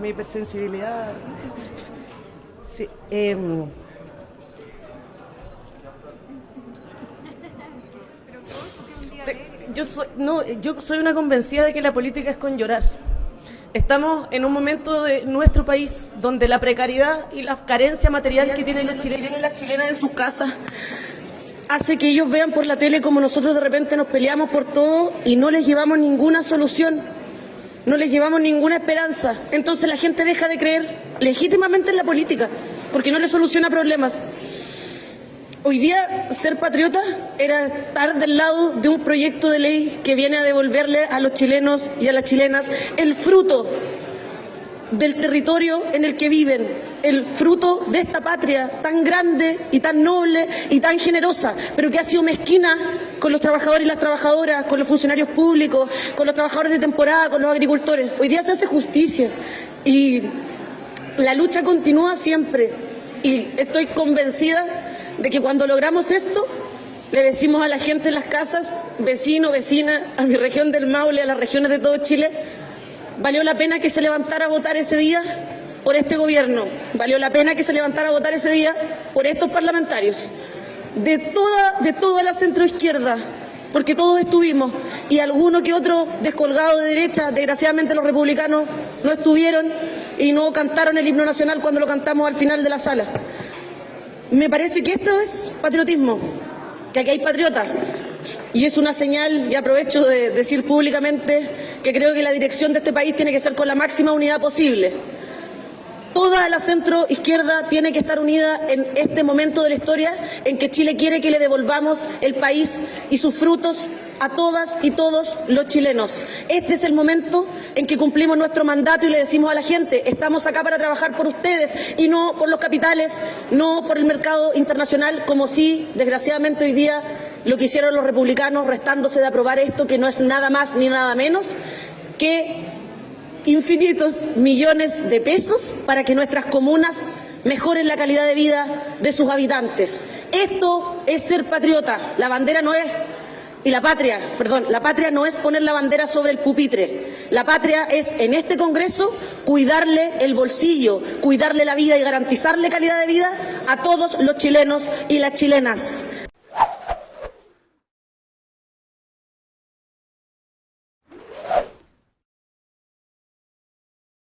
mi hipersensibilidad. Sí, em, yo soy, no, yo soy una convencida de que la política es con llorar. Estamos en un momento de nuestro país donde la precariedad y la carencia material que tienen los chilenos y las chilenas en sus casas hace que ellos vean por la tele como nosotros de repente nos peleamos por todo y no les llevamos ninguna solución, no les llevamos ninguna esperanza. Entonces la gente deja de creer legítimamente en la política porque no le soluciona problemas. Hoy día ser patriota era estar del lado de un proyecto de ley que viene a devolverle a los chilenos y a las chilenas el fruto del territorio en el que viven, el fruto de esta patria tan grande y tan noble y tan generosa, pero que ha sido mezquina con los trabajadores y las trabajadoras, con los funcionarios públicos, con los trabajadores de temporada, con los agricultores. Hoy día se hace justicia y la lucha continúa siempre. Y estoy convencida de que cuando logramos esto, le decimos a la gente en las casas, vecino, vecina, a mi región del Maule, a las regiones de todo Chile, valió la pena que se levantara a votar ese día por este gobierno, valió la pena que se levantara a votar ese día por estos parlamentarios, de toda, de toda la centroizquierda, porque todos estuvimos, y alguno que otro descolgado de derecha, desgraciadamente los republicanos no estuvieron y no cantaron el himno nacional cuando lo cantamos al final de la sala. Me parece que esto es patriotismo, que aquí hay patriotas. Y es una señal, y aprovecho de decir públicamente, que creo que la dirección de este país tiene que ser con la máxima unidad posible. Toda la centro izquierda tiene que estar unida en este momento de la historia en que Chile quiere que le devolvamos el país y sus frutos a todas y todos los chilenos. Este es el momento en que cumplimos nuestro mandato y le decimos a la gente, estamos acá para trabajar por ustedes y no por los capitales, no por el mercado internacional, como sí, desgraciadamente hoy día lo que hicieron los republicanos restándose de aprobar esto, que no es nada más ni nada menos que infinitos millones de pesos para que nuestras comunas mejoren la calidad de vida de sus habitantes. Esto es ser patriota. La bandera no es y la patria, perdón, la patria no es poner la bandera sobre el pupitre. La patria es en este Congreso cuidarle el bolsillo, cuidarle la vida y garantizarle calidad de vida a todos los chilenos y las chilenas.